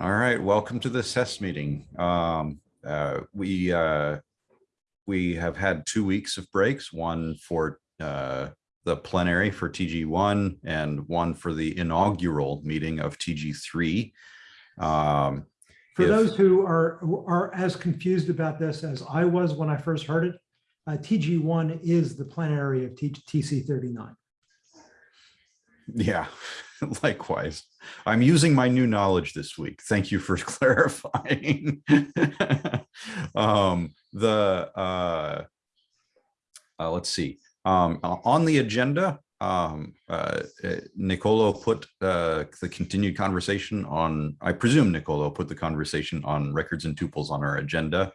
All right, welcome to the SES meeting. Um, uh, we uh, we have had two weeks of breaks, one for uh, the plenary for TG1 and one for the inaugural meeting of TG3. Um, For if- those who are, are as confused about this as I was when I first heard it, uh, TG1 is the plenary of T- TC 39. Yeah, likewise. I'm using my new knowledge this week. Thank you for clarifying. um, the uh, uh, let's see. Um, on the agenda, um, uh, uh, Nicolo put uh, the continued conversation on. I presume Nicolo put the conversation on records and tuples on our agenda.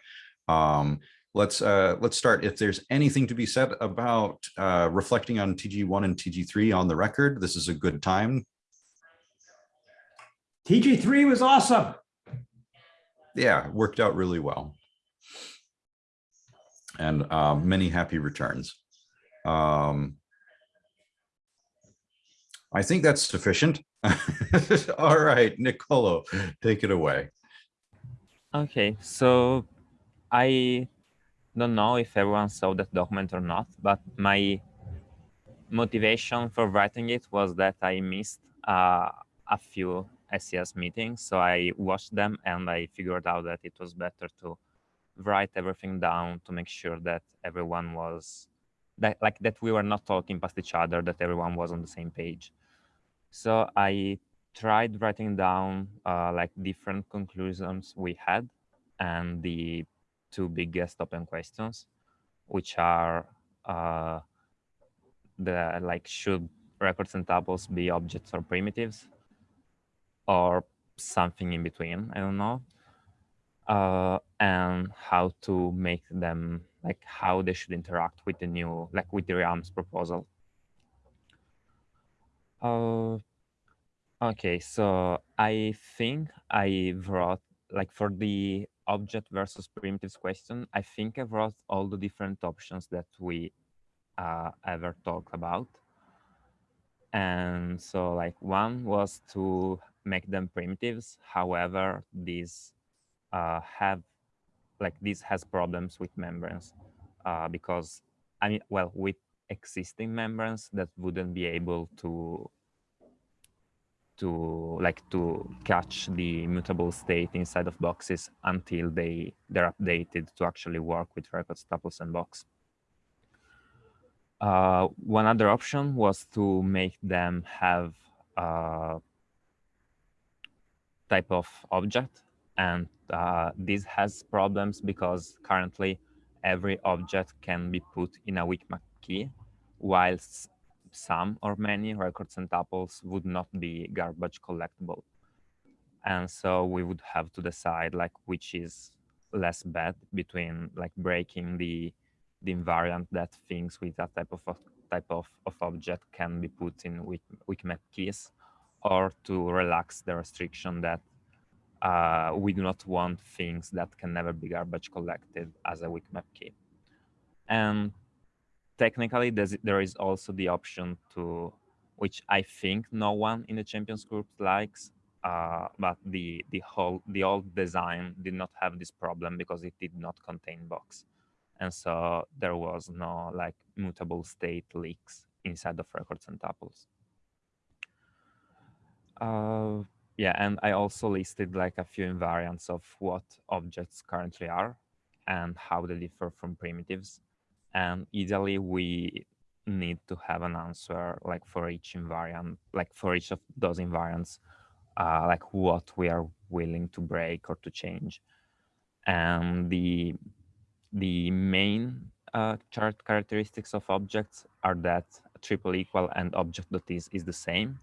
Um, let's uh, let's start. If there's anything to be said about uh, reflecting on TG1 and TG3 on the record, this is a good time. TG3 was awesome. Yeah, worked out really well. And uh, many happy returns. Um, I think that's sufficient. All right, Nicolo, take it away. Okay, so I don't know if everyone saw that document or not, but my motivation for writing it was that I missed uh, a few SES meetings. So I watched them and I figured out that it was better to write everything down to make sure that everyone was that like that we were not talking past each other, that everyone was on the same page. So I tried writing down uh, like different conclusions we had and the two biggest open questions, which are uh, the like should records and tuples be objects or primitives or something in between, I don't know. Uh, and how to make them like how they should interact with the new like with the realms proposal. Uh, Okay, so I think I wrote like for the object versus primitives question, I think I wrote all the different options that we uh, ever talked about. And so like one was to make them primitives. However, these uh, have like this has problems with membranes uh, because I mean, well, with existing membranes that wouldn't be able to to like to catch the mutable state inside of boxes until they they're updated to actually work with records, tuples, and box. Uh, one other option was to make them have a type of object, and uh, this has problems because currently every object can be put in a WeakMap key, whilst some or many records and tuples would not be garbage collectible. And so we would have to decide like which is less bad between like breaking the the invariant that things with that type of type of, of object can be put in Weak, WeakMap keys or to relax the restriction that uh, we do not want things that can never be garbage collected as a weak map key. And technically there is also the option to which i think no one in the champions group likes uh, but the the whole the old design did not have this problem because it did not contain box and so there was no like mutable state leaks inside of records and tuples uh, yeah and i also listed like a few invariants of what objects currently are and how they differ from primitives. And ideally we need to have an answer like for each invariant like for each of those invariants uh, like what we are willing to break or to change. And the the main uh, chart characteristics of objects are that triple equal and object dot is is the same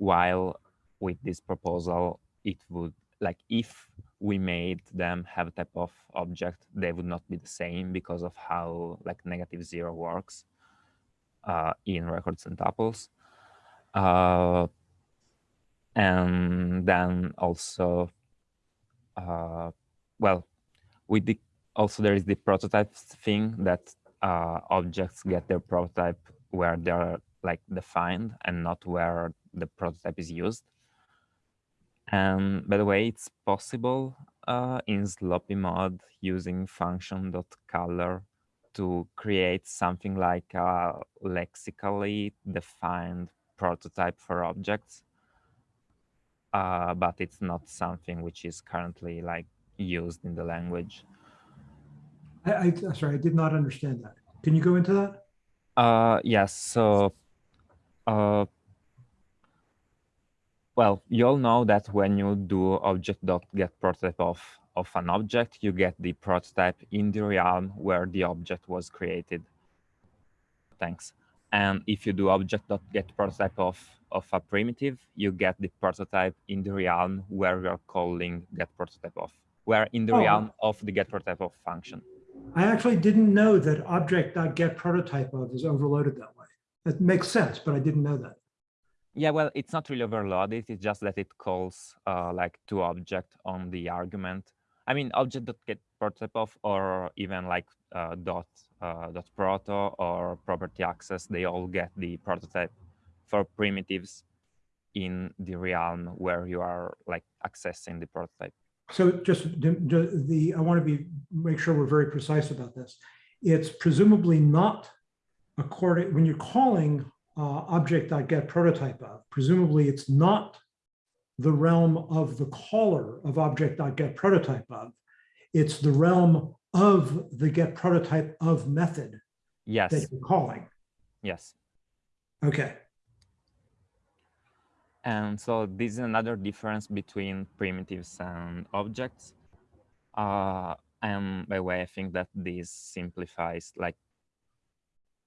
while with this proposal it would like if we made them have a type of object, they would not be the same because of how like negative zero works uh, in records and tuples. Uh, and then also, uh, well, with the also there is the prototype thing that uh, objects get their prototype where they're like defined and not where the prototype is used And by the way, it's possible uh, in sloppy mode using function.caller to create something like a lexically defined prototype for objects. Uh, but it's not something which is currently like used in the language. I, I, sorry, I did not understand that. Can you go into that? Uh, yes. So, uh, well, you all know that when you do object.get prototype of, of an object, you get the prototype in the realm where the object was created. Thanks. And if you do object.get prototype of, of a primitive, you get the prototype in the realm where we are calling get prototype of, where in the Oh. realm of the get prototype of function. I actually didn't know that object.get prototype of is overloaded that way. That makes sense, but I didn't know that. Yeah, well, it's not really overloaded. It's just that it calls uh, like to object on the argument. I mean, object dot get prototype of, or even like uh, dot uh, dot proto or property access. They all get the prototype for primitives in the realm where you are like accessing the prototype. So just the- the, the, I want to be, make sure we're very precise about this. It's presumably not according, when you're calling uh, object.get prototype of, presumably it's not the realm of the caller of object.get prototype of. It's the realm of the get prototype of method that Yes, you're calling. yes. Okay, And so this is another difference between primitives and objects. Uh, and by the way, I think that this simplifies like,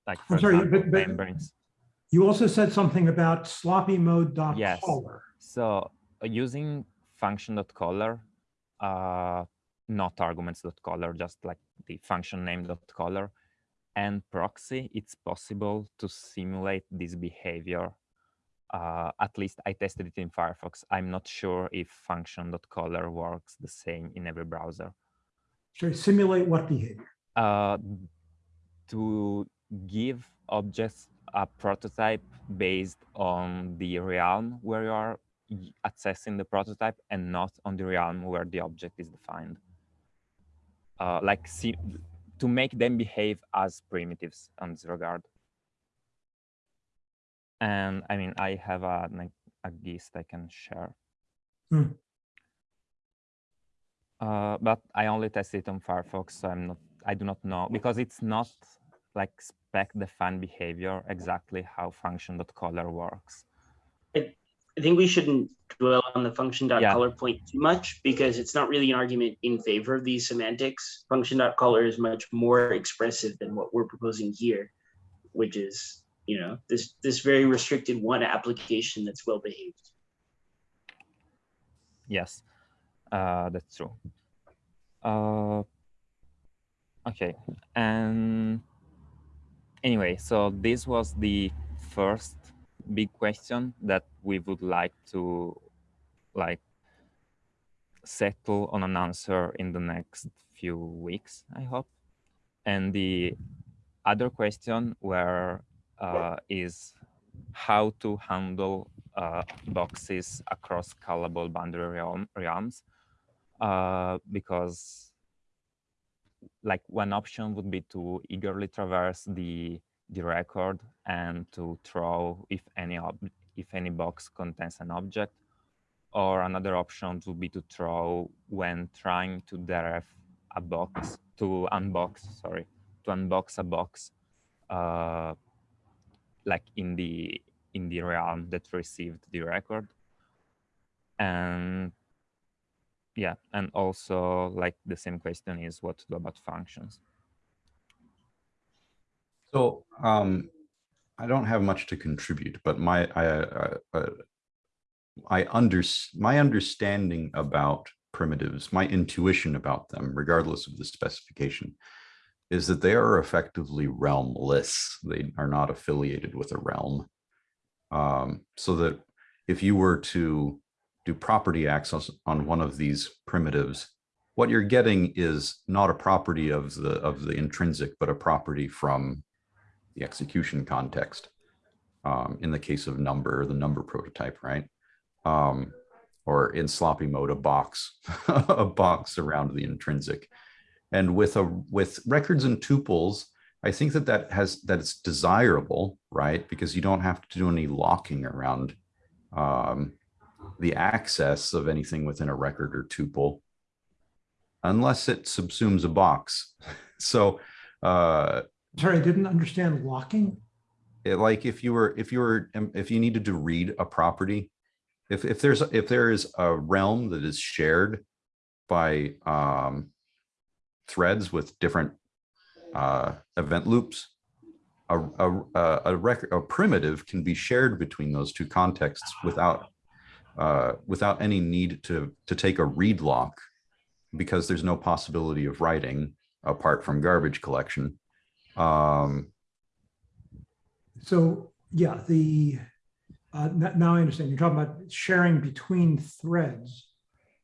like for I'm sorry, example, but- but- membranes. You also said something about sloppy mode dot Yes. caller. So uh, using function.caller, uh, not arguments.caller, just like the function name.caller and proxy, it's possible to simulate this behavior. Uh, at least I tested it in Firefox. I'm not sure if function.caller works the same in every browser. Sorry, simulate what behavior? Uh, to give objects a prototype based on the realm where you are accessing the prototype and not on the realm where the object is defined. Uh, like see, to make them behave as primitives on this regard. And I mean, I have a, like, a gist I can share. Hmm. Uh, but I only tested it on Firefox, so I'm not, I do not know because it's not like spec defined behavior exactly how function.caller works. I think we shouldn't dwell on the function dot Yeah. point too much because it's not really an argument in favor of these semantics. Function dot caller is much more expressive than what we're proposing here, which is, you know, this this very restricted one application that's well behaved. Yes, uh, that's true. Uh, okay, and anyway, so this was the first big question that we would like to like settle on an answer in the next few weeks, I hope. And the other question where uh, is how to handle uh, boxes across callable boundary realm, realms uh, because like one option would be to eagerly traverse the the record and to throw if any if any box contains an object. Or another option would be to throw when trying to derive a box to unbox sorry to unbox a box uh, like in the in the realm that received the record. And yeah and also like the same question is what to do about functions So um, I don't have much to contribute, but my I, I, I, I under my understanding about primitives, my intuition about them, regardless of the specification, is that they are effectively realmless. They are not affiliated with a realm. Um, so that if you were to do property access on one of these primitives, what you're getting is not a property of the of the intrinsic, but a property from the execution context. Um, in the case of number, the number prototype, right? Um, or in sloppy mode, a box, a box around the intrinsic. And with a with records and tuples, I think that that has that it's desirable, right? Because you don't have to do any locking around um, the access of anything within a record or tuple, unless it subsumes a box. So uh, Sorry, I didn't understand locking. it, like if you were if you were um, if you needed to read a property if if there's if there is a realm that is shared by um threads with different uh event loops a a a, a record a primitive can be shared between those two contexts without uh without any need to to take a read lock because there's no possibility of writing apart from garbage collection um So, yeah, the, uh, now I understand. You're talking about sharing between threads.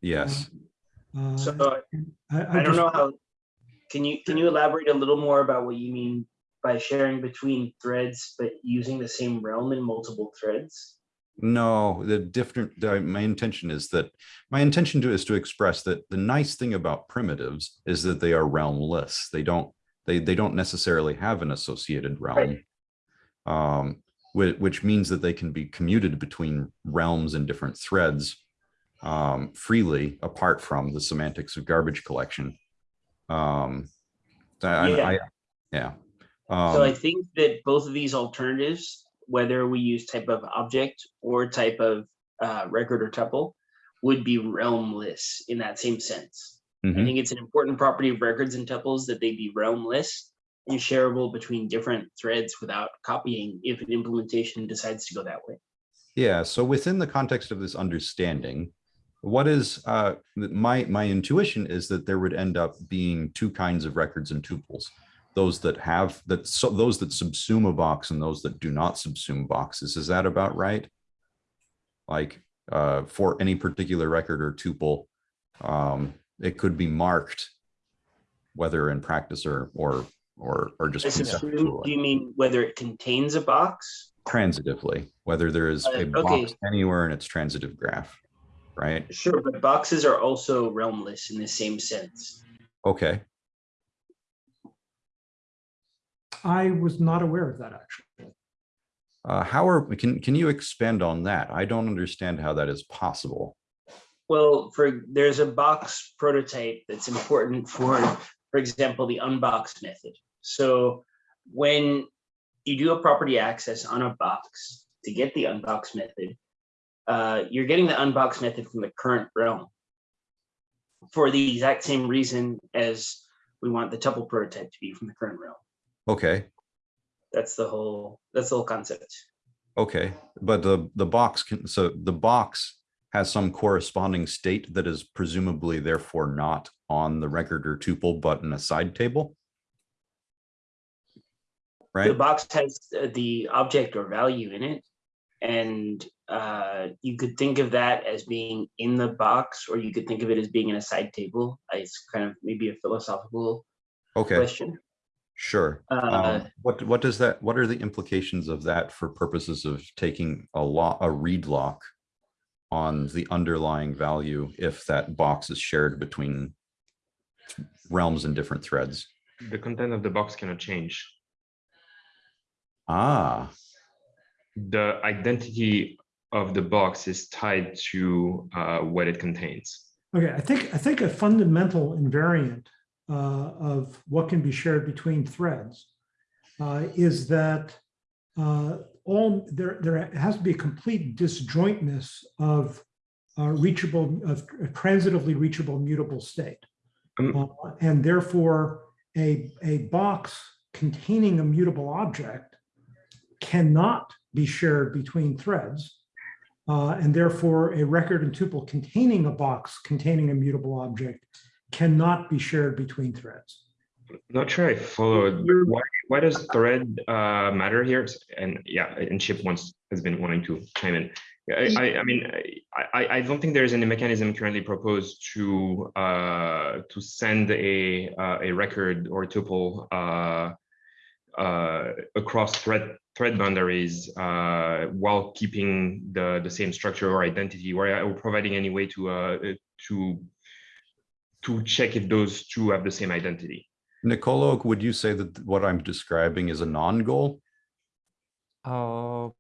yes Uh, So I, I don't just- know how, can you, can you elaborate a little more about what you mean by sharing between threads, but using the same realm in multiple threads? No, the different, my intention is that, my intention to is to express that the nice thing about primitives is that they are realmless. They don't, they, they don't necessarily have an associated realm. Um, which, which means that they can be commuted between realms and different threads um, freely apart from the semantics of garbage collection. Um, I, Yeah. I, yeah. So I Um, think that both of these alternatives, whether we use type of object or type of uh, record or tuple, would be realmless in that same sense. I mhm. think it's an important property of records and tuples that they be realmless and shareable between different threads without copying if an implementation decides to go that way. Yeah, so within the context of this understanding, what is uh my my intuition is that there would end up being two kinds of records and tuples. Those that have that so those that subsume a box and those that do not subsume boxes. Is that about right? Like uh for any particular record or tuple, um it could be marked whether in practice or or or or just I subsume, conceptually do you mean whether it contains a box? transitively, whether there is Uh, a okay. box anywhere in its transitive graph, right? Sure, but boxes are also realmless in the same sense. Okay, I was not aware of that, actually. uh, how are, can, can you expand on that? I don't understand how that is possible. Well, for there's a box prototype that's important for, for example, the unbox method. So when you do a property access on a box to get the unbox method, uh, you're getting the unbox method from the current realm for the exact same reason as we want the tuple prototype to be from the current realm. Okay, That's the whole, that's the whole concept. okay, but the, the box can, so the box has some corresponding state that is presumably therefore not on the record or tuple, but in a side table? Right. The Right? box has uh, the object or value in it. And uh, you could think of that as being in the box, or you could think of it as being in a side table. It's kind of maybe a philosophical Okay, question. Sure. Uh, Um, what, what does that, what are the implications of that for purposes of taking a lot, a read lock on the underlying value if that box is shared between realms and different threads? The content of the box cannot change. Ah, The identity of the box is tied to uh, what it contains. Okay, I think, I think a fundamental invariant uh, of what can be shared between threads uh, is that uh, all, there, there has to be a complete disjointness of uh, reachable, of transitively reachable mutable state. Um, Uh, And therefore, a, a box containing a mutable object cannot be shared between threads. Uh, and therefore, a record and tuple containing a box containing a mutable object cannot be shared between threads. Not sure I followed. Why, why does thread uh, matter here? And yeah, and Chip once has been wanting to chime in. I, I, I mean, I, I, I don't think there is any mechanism currently proposed to uh, to send a uh, a record or tuple uh, uh, across thread thread boundaries uh, while keeping the the same structure or identity, or, or providing any way to uh, to to check if those two have the same identity. Nicolo, would you say that what I'm describing is a non-goal? Oh,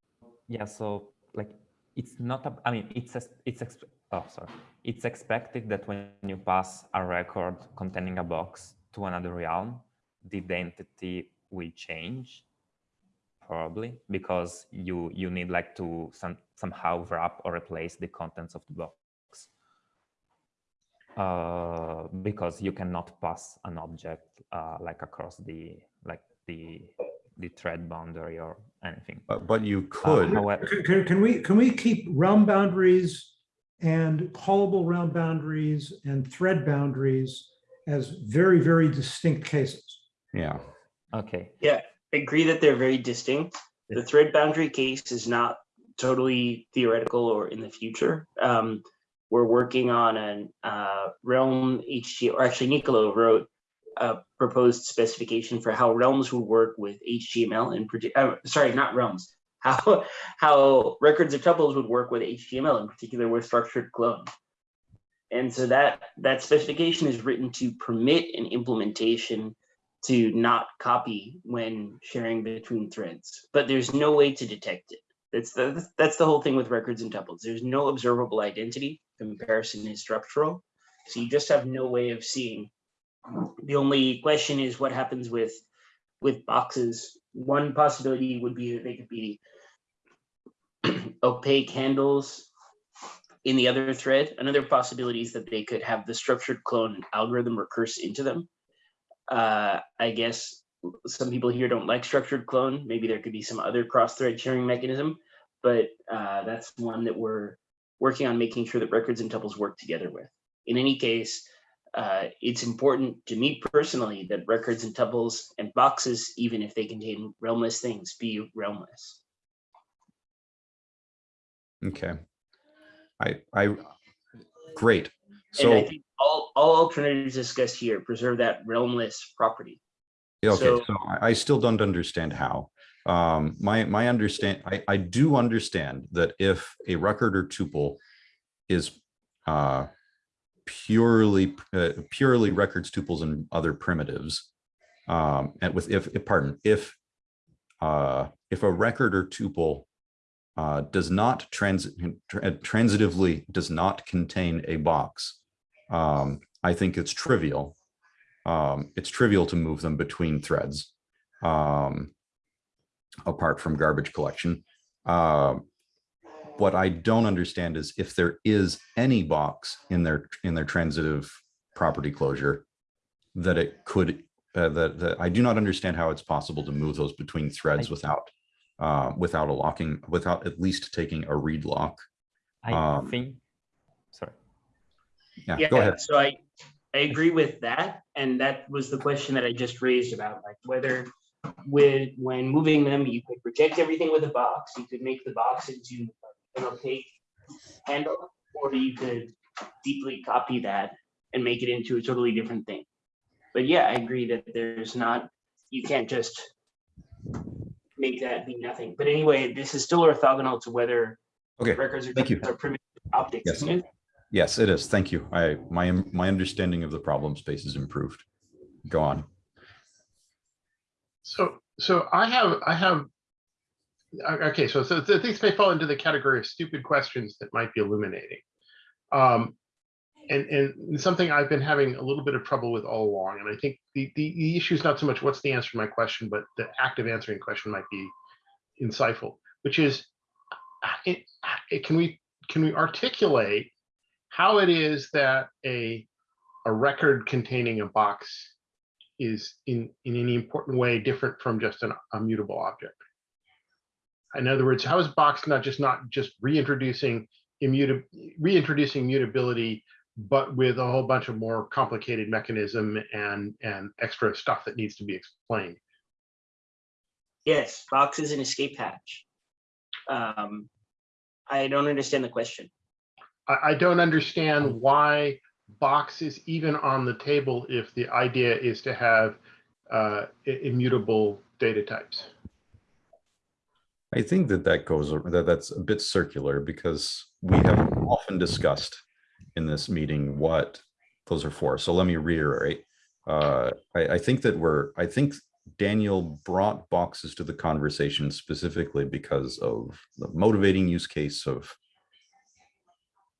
yeah. So like, it's not. A, I mean, it's a, it's ex- oh sorry. It's expected that when you pass a record containing a box to another realm, the identity will change, probably because you you need like to some somehow wrap or replace the contents of the box. Uh, because you cannot pass an object uh, like across the like the the thread boundary or anything. Uh, But you Uh, could, however, Can, can- can we, can we keep realm boundaries and callable realm boundaries and thread boundaries as very, very distinct cases? yeah. okay. I agree that they're very distinct. The thread boundary case is not totally theoretical or in the future. Um, we're working on an uh, Realm HTML, or actually Nicolo wrote a proposed specification for how realms would work with HTML in particular. Uh, sorry, not realms. How how records of tuples would work with HTML, in particular with structured clone. And so that that specification is written to permit an implementation to not copy when sharing between threads, but there's no way to detect it. That's the that's the whole thing with records and tuples. There's no observable identity. Comparison is structural, so you just have no way of seeing. The only question is what happens with with boxes. One possibility would be that they could be opaque handles in the other thread. Another possibility is that they could have the structured clone algorithm recurse into them uh, I guess some people here don't like structured clone. Maybe there could be some other cross-thread sharing mechanism, but uh, that's one that we're working on making sure that records and tuples work together with. In any case, uh, it's important to me personally that records and tuples and boxes, even if they contain realmless things, be realmless. Okay. I, I, great. and I So, think all, all alternatives discussed here preserve that realmless property. okay, so- so I, I still don't understand how. Um, my, my understand, I, I do understand that if a record or tuple is, uh, purely, uh, purely records, tuples and other primitives, um, and with, if, if- pardon, if, uh, if a record or tuple uh, does not transit transitively does not contain a box. Um, I think it's trivial. Um, it's trivial to move them between threads um, apart from garbage collection. Um, what I don't understand is if there is any box in their in their transitive property closure that it could uh, that, that I do not understand how it's possible to move those between threads I- without uh, without a locking, without at least taking a read lock. I Um, think. Sorry. Yeah, Yeah, go ahead. so I, I agree with that, and that was the question that I just raised about like whether with, when moving them, you could project everything with a box, you could make the box into an opaque handle, or you could deeply copy that and make it into a totally different thing. But yeah, I agree that there's not, you can't just make that be nothing. But anyway, this is still orthogonal to whether Okay, records are thank you. are primitive optics. Yes. yes, it is. Thank you. I, my, my understanding of the problem space is improved. Go on. So, so I have, I have. Okay, so, so th- things may fall into the category of stupid questions that might be illuminating. Um, and, and something I've been having a little bit of trouble with all along, and I think the, the, issue is not so much what's the answer to my question, but the act of answering question might be insightful, which is, it, it, can we, can we articulate how it is that a, a record containing a box is in, in any important way different from just an, a mutable object. In other words, how is box not just not just reintroducing immutable, reintroducing mutability, but with a whole bunch of more complicated mechanism and, and extra stuff that needs to be explained. Yes, box is an escape hatch. Um, I don't understand the question. I, I don't understand why box is even on the table if the idea is to have uh, immutable data types. I think that that goes, that that's a bit circular because we have often discussed in this meeting what those are for. So let me reiterate. Uh, I, I think that we're, I think Daniel brought boxes to the conversation specifically because of the motivating use case of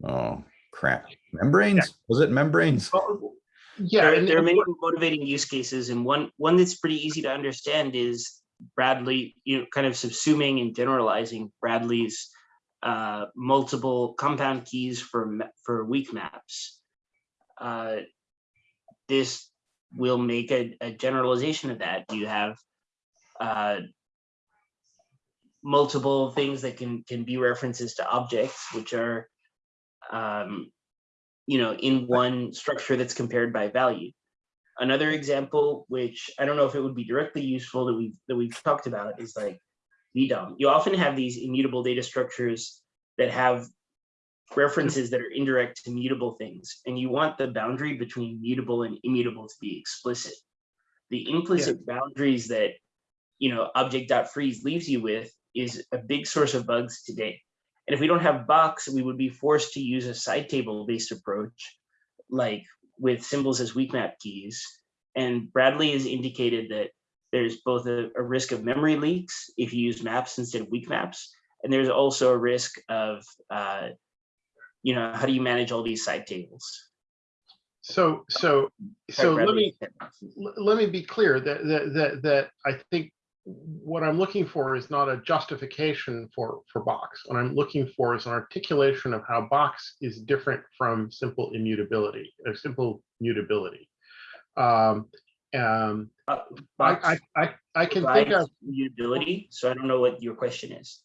oh crap, membranes? Was it membranes? Well, Yeah, there, there are many motivating use cases, and one one that's pretty easy to understand is Bradley. You know, kind of subsuming and generalizing Bradley's uh, multiple compound keys for for weak maps. Uh, this will make a, a generalization of that. You have uh, multiple things that can can be references to objects, which are um, you know, in one structure that's compared by value. Another example, which I don't know if it would be directly useful that we've that we've talked about, is like VDOM. You often have these immutable data structures that have references that are indirect to mutable things, and you want the boundary between mutable and immutable to be explicit. The implicit boundaries that you know object.freeze leaves you with is a big source of bugs today. And if we don't have box, we would be forced to use a side table based approach, like with symbols as weak map keys. And Bradley has indicated that there's both a, a risk of memory leaks if you use maps instead of weak maps. And there's also a risk of, uh, you know, how do you manage all these side tables? So, so, so let me, let me be clear that, that, that, that I think what I'm looking for is not a justification for, for box. What I'm looking for is an articulation of how box is different from simple immutability, or simple mutability. Um, um, I, Box I, I, I can think of, mutability, so I don't know what your question is.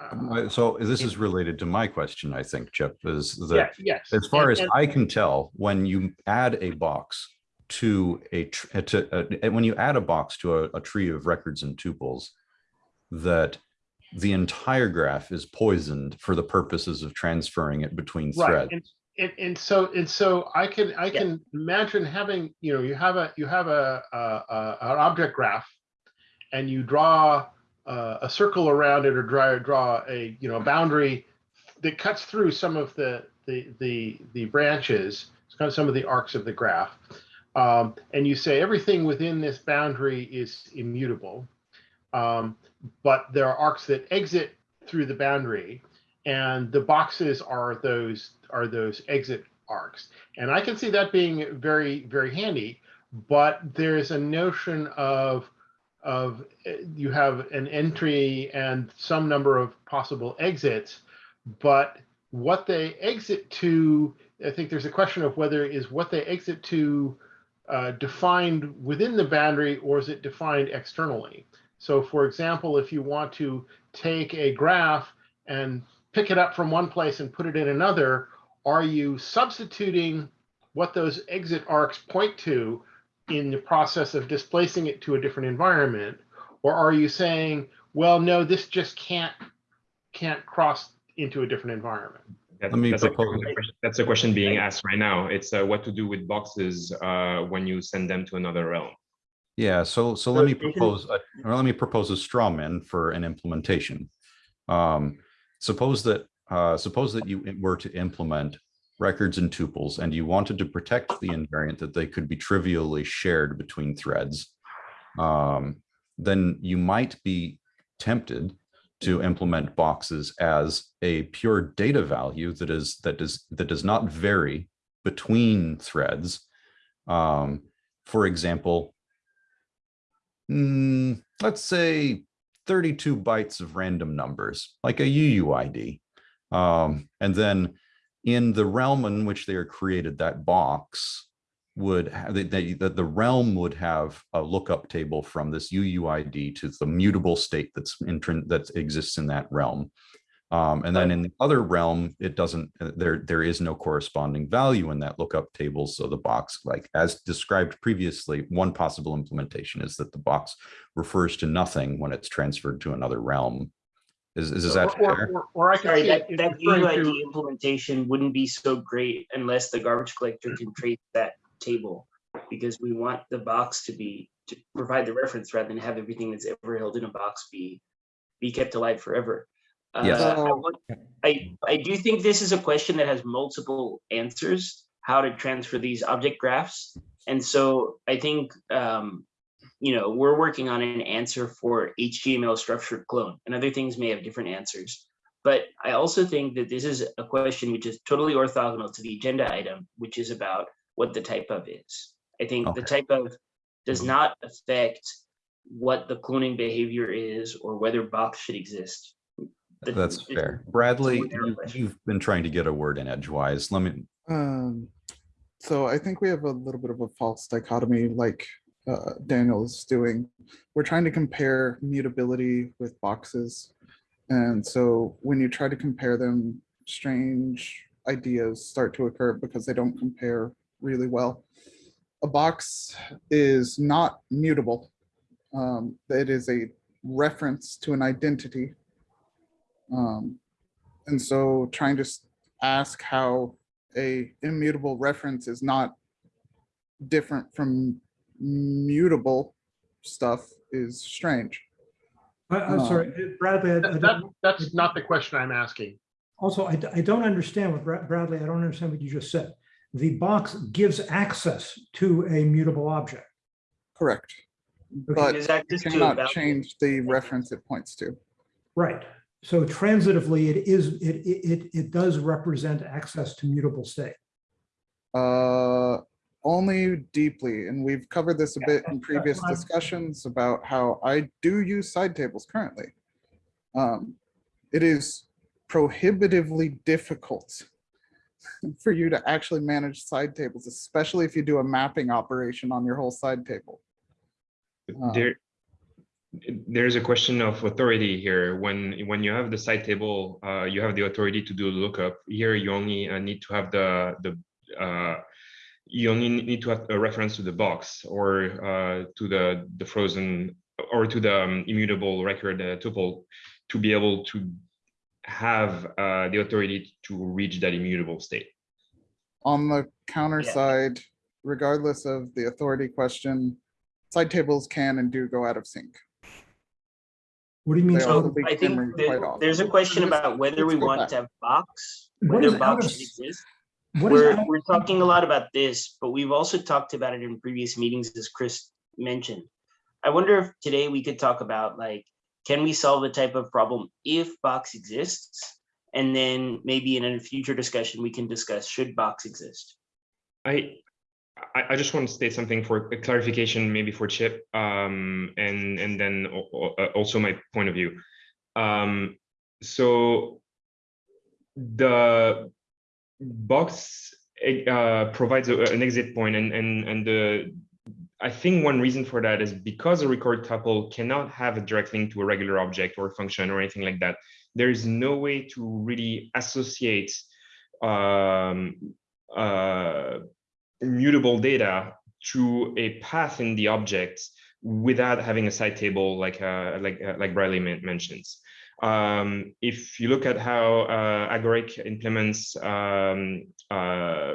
uh, Uh, So this is related to my question, I think, Chip, is yeah, that yes. as far and- as and- I can tell, when you add a box to a, uh, to, uh, and when you add a box to a, a tree of records and tuples, that the entire graph is poisoned for the purposes of transferring it between Right, threads. and, and, and so, and so I can, I Yeah. can imagine having, you know, you have a, you have a, a, a- an object graph. And you draw a, a circle around it or draw, draw a, you know, a boundary that cuts through some of the, the, the, the branches, kind of some of the arcs of the graph. Um, and you say everything within this boundary is immutable. Um, but there are arcs that exit through the boundary and the boxes are those are those exit arcs and i can see that being very very handy but there's a notion of of uh, you have an entry and some number of possible exits but what they exit to i think there's a question of whether is what they exit to uh, defined within the boundary or is it defined externally so for example if you want to take a graph and pick it up from one place and put it in another, are you substituting what those exit arcs point to in the process of displacing it to a different environment? Or are you saying, well, no, this just can't can't cross into a different environment? That- Let me that's, a, that's a question being asked right now. It's uh, what to do with boxes uh, when you send them to another realm. Yeah, so, so So let me propose, a- let me propose a straw man for an implementation. Um, suppose that, uh, suppose that you were to implement records and tuples and you wanted to protect the invariant that they could be trivially shared between threads. Um, then you might be tempted to implement boxes as a pure data value that is, that does, that does not vary between threads. Um, for example, mm, let's say 32 bytes of random numbers, like a UUID. Um, and then in the realm in which they are created, that box would have, that the, the, the realm would have a lookup table from this UUID to the mutable state that's intrin that exists in that realm. Um, and then in the other realm, it doesn't, uh, there, there is no corresponding value in that lookup table. So the box, like as described previously, one possible implementation is that the box refers to nothing when it's transferred to another realm. Is, is, is that or, fair? or, or I can Sorry, that, it that UID to- implementation wouldn't be so great unless the garbage collector can trace that table. Because we want the box to be, to provide the reference rather than have everything that's ever held in a box be be kept alive forever. Yes. Uh, I would- I, I do think this is a question that has multiple answers, how to transfer these object graphs. And so I think, um, you know, we're working on an answer for HTML structured clone and other things may have different answers. But I also think that this is a question which is totally orthogonal to the agenda item, which is about what the type of is. I think the type of does not affect what the cloning behavior is or whether box should exist. The- That's fair. Bradley, you- question. you've been trying to get a word in edgewise. Let me, Um, so I think we have a little bit of a false dichotomy like uh, Daniel is doing. We're trying to compare mutability with boxes. And so when you try to compare them, strange ideas start to occur because they don't compare really well. A box is not mutable. Um, it is a reference to an identity. Um, and so trying to ask how a immutable reference is not different from mutable stuff is strange. I, I'm sorry, Bradley, I- I That, that- don't, that's not the question I'm asking. also, I, I don't understand what Bra- Bradley, I don't understand what you just said. The box gives access to a mutable object. Correct. Okay. But Gives you access to cannot value. change the reference it points to. Right. So transitively, it is, it, it, it, it does represent access to mutable state. Uh, only deeply, and we've covered this a bit in previous fine. discussions about how I do use side tables currently. Um, it is prohibitively difficult for you to actually manage side tables, especially if you do a mapping operation on your whole side table. Uh, There, there's a question of authority here. When, when you have the side table, uh, you have the authority to do a lookup. Here, you only uh, need to have the, the, uh, you only need to have a reference to the box or uh, to the, the frozen or to the um, immutable record uh, tuple to be able to have uh, the authority to reach that immutable state. On the counter Yeah. side, regardless of the authority question, side tables can and do go out of sync. What do you mean? They out also of- be I think there- there's a question about whether we let's go want back. to have box, whether out box of should exist. We're, out- we're talking a lot about this, but we've also talked about it in previous meetings, as Chris mentioned. I wonder if today we could talk about like, can we solve the type of problem if box exists? And then maybe in a future discussion, we can discuss should box exist? I, I, just want to state something for clarification, maybe for Chip, um, and, and then uh, also my point of view. Um, so the box uh, provides an exit point and, and, and the, I think one reason for that is because a record tuple cannot have a direct link to a regular object or function or anything like that. There is no way to really associate um, uh, mutable data to a path in the object without having a side table like uh, like uh, like Bradley men- mentions. Um, if you look at how uh, Agoric implements um, uh,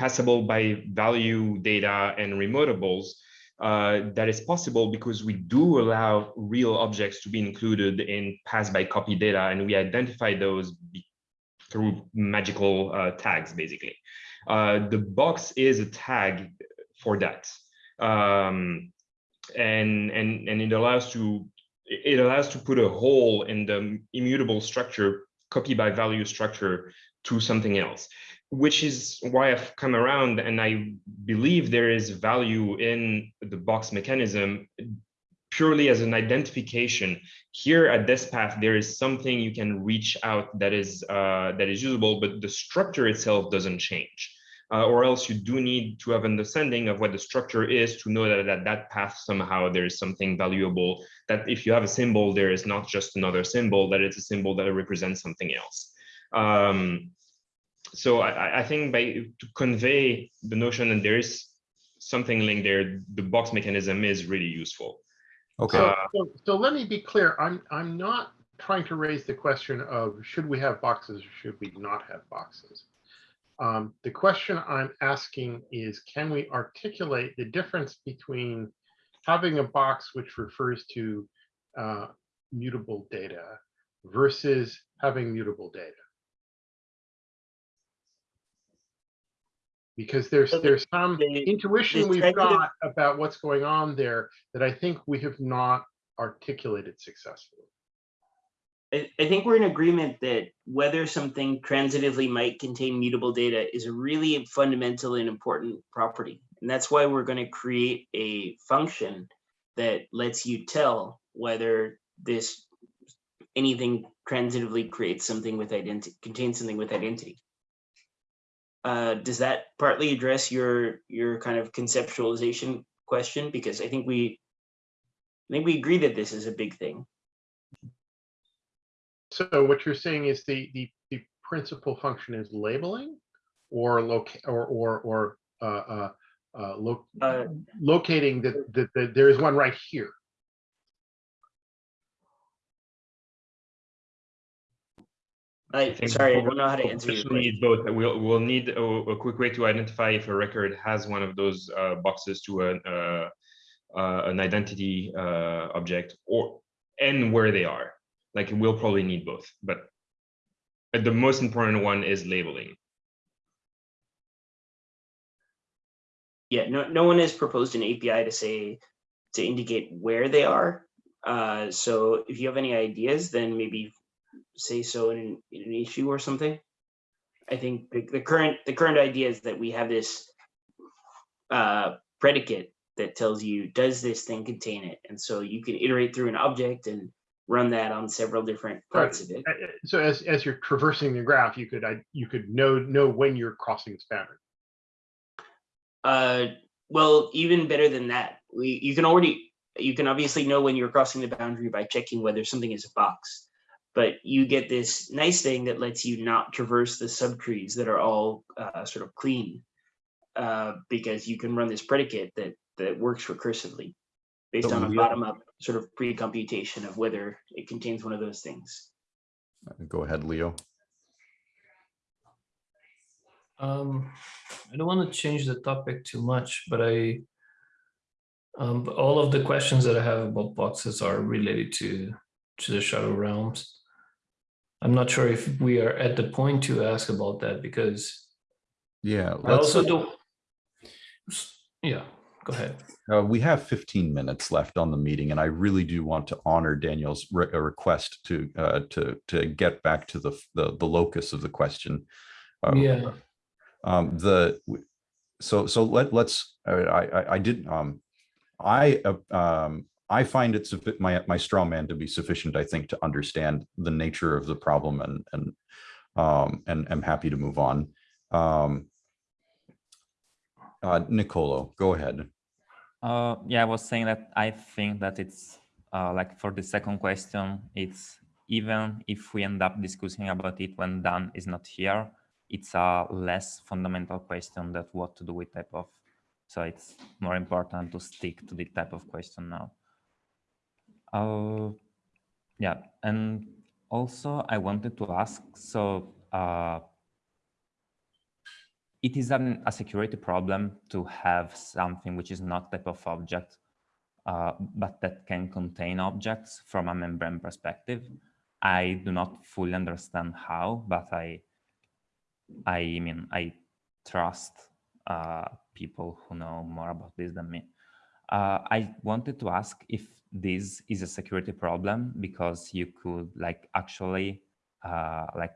passable by value data and remotables, uh, that is possible because we do allow real objects to be included in pass by copy data and we identify those through magical uh, tags basically. Uh, the box is a tag for that. Um, and, and, and it allows to it allows to put a hole in the immutable structure, copy by value structure to something else, which is why I've come around and I believe there is value in the box mechanism purely as an identification. Here at this path, there is something you can reach out that is uh, that is usable, but the structure itself doesn't change. Uh, or else you do need to have understanding of what the structure is to know that at that path somehow there is something valuable that if you have a symbol there is not just another symbol that it's a symbol that represents something else um, so I, I- I think by to convey the notion that there is something linked there the box mechanism is really useful okay, So, Uh, so, so let me be clear, I'm, I'm not trying to raise the question of should we have boxes or should we not have boxes? Um, the question I'm asking is, can we articulate the difference between having a box which refers to uh, mutable data versus having mutable data? Because there's, So the- there's some the- intuition the we've negative- got about what's going on there that I think we have not articulated successfully. I, I think we're in agreement that whether something transitively might contain mutable data is a really fundamental and important property. And that's why we're going to create a function that lets you tell whether this anything transitively creates something with identity contains something with identity. Uh, does that partly address your your kind of conceptualization question? Because I think we I think we agree that this is a big thing. So what you're saying is the, the, the principal function is labeling or loc, or, or, or, uh, uh, uh, lo- Uh, locating that, that, that there is one right here. I, sorry, I we'll- don't know how to answer your question. need both. We'll, we'll need a, a quick way to identify if a record has one of those uh, boxes to an, uh, uh, an identity uh, object or, and where they are. Like, we'll probably need both, but but the most important one is labeling. Yeah, no, no one has proposed an API to say, to indicate where they are. Uh, so if you have any ideas, then maybe say so in, an- in an issue or something. I think the, the current, the current idea is that we have this uh, predicate that tells you, does this thing contain it? And so you can iterate through an object and run that on several different parts of it. Uh, uh, So as, as you're traversing the graph, you could, I, you could know, know when you're crossing this boundary. Uh, well, even better than that, we, you can already, you can obviously know when you're crossing the boundary by checking whether something is a box. But you get this nice thing that lets you not traverse the subtrees that are all uh, sort of clean. Uh, because you can run this predicate that, that works recursively. Based So on a bottom-up sort of pre-computation of whether it contains one of those things. Go ahead, Leo. Um, I don't want to change the topic too much, but I, um, all of the questions that I have about boxes are related to, to the shadow realms. I'm not sure if we are at the point to ask about that because Yeah, I also don't. Yeah, go ahead. uh, we have 15 minutes left on the meeting and I really do want to honor Daniel's re- uh, request to, uh, to, to get back to the, the, the locus of the question. Uh, Yeah. Um, the, so, so let, let's, I, I, I did, um, I, uh, um, I find it suffi- my, my straw man to be sufficient, I think, to understand the nature of the problem and, and, um, and I'm happy to move on. Um, uh, Nicolo, go ahead. Uh, yeah, I was saying that I think that it's uh, like for the second question, it's even if we end up discussing about it when Dan is not here, it's a less fundamental question that what to do with type of. So it's more important to stick to the type of question now. Uh, yeah, and also I wanted to ask, so uh, it is an, a security problem to have something which is not type of object, uh, but that can contain objects from a membrane perspective. I do not fully understand how, but I, I mean, I trust uh, people who know more about this than me. Uh, I wanted to ask if this is a security problem because you could like actually uh, like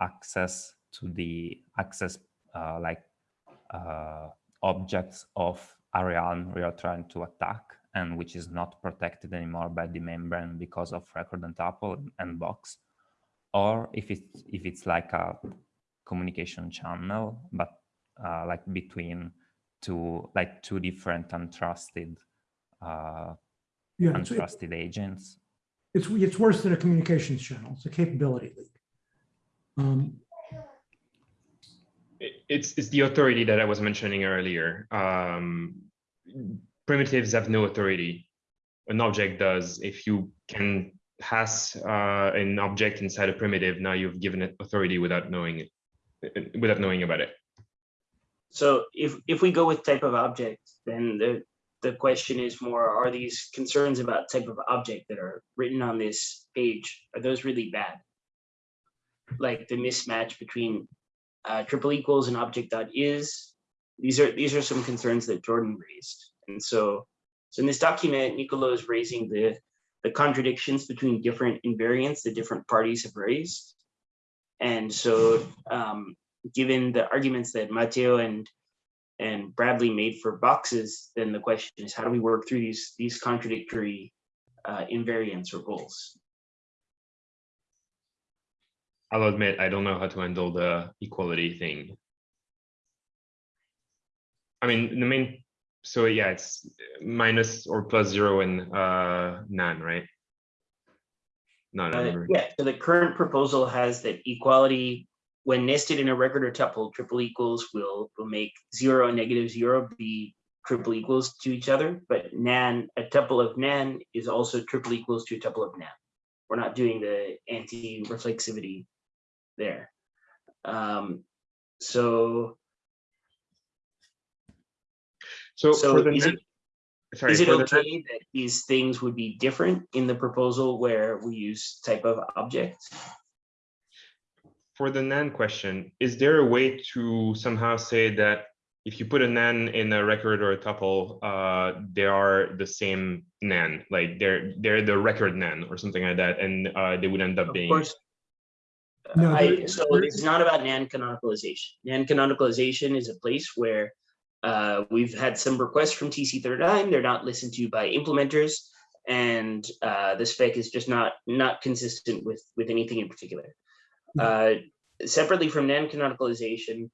access to the access uh, like uh, objects of a realm we are trying to attack and which is not protected anymore by the membrane because of record and tuple and box. Or if it's if it's like a communication channel but uh, like between two like two different untrusted uh, Yeah, it's, untrusted agents it's, it's worse than a communications channel. It's a capability leak. Um, It- It's, it's the authority that I was mentioning earlier. Um, primitives have no authority. An object does. If you can pass uh, an object inside a primitive, now you've given it authority without knowing it, without knowing about it. So if, if we go with type of object, then the, the question is more, are these concerns about type of object that are written on this page, are those really bad? Like the mismatch between uh, triple equals and object dot is, these are, these are some concerns that Jordan raised. And so, so in this document, Nicolo is raising the, the contradictions between different invariants that different parties have raised. And so, um, given the arguments that Matteo and and Bradley made for boxes, then the question is how do we work through these these contradictory uh, invariants or goals? I'll admit, I don't know how to handle the equality thing. I mean, the main, so yeah, it's minus or plus zero and uh, NaN, right? No, no, Uh, yeah, so the current proposal has that equality, when nested in a record or tuple, triple equals will will make zero and negative zero be triple equals to each other, but nan, a tuple of nan is also triple equals to a tuple of nan. We're not doing the anti-reflexivity there. Um, so, So so for is net- it, sorry, is it for the okay that these things would be different in the proposal where we use type of object? For the NaN question, is there a way to somehow say that if you put a NaN in a record or a tuple, uh, they are the same NaN, like they're they're the record NaN or something like that, and uh, they would end up Of being. course. No, I, so it's not about NaN canonicalization. NaN canonicalization is a place where uh, we've had some requests from TC39. They're not listened to by implementers, and uh, the spec is just not not consistent with with anything in particular. Uh, separately from NaN canonicalization,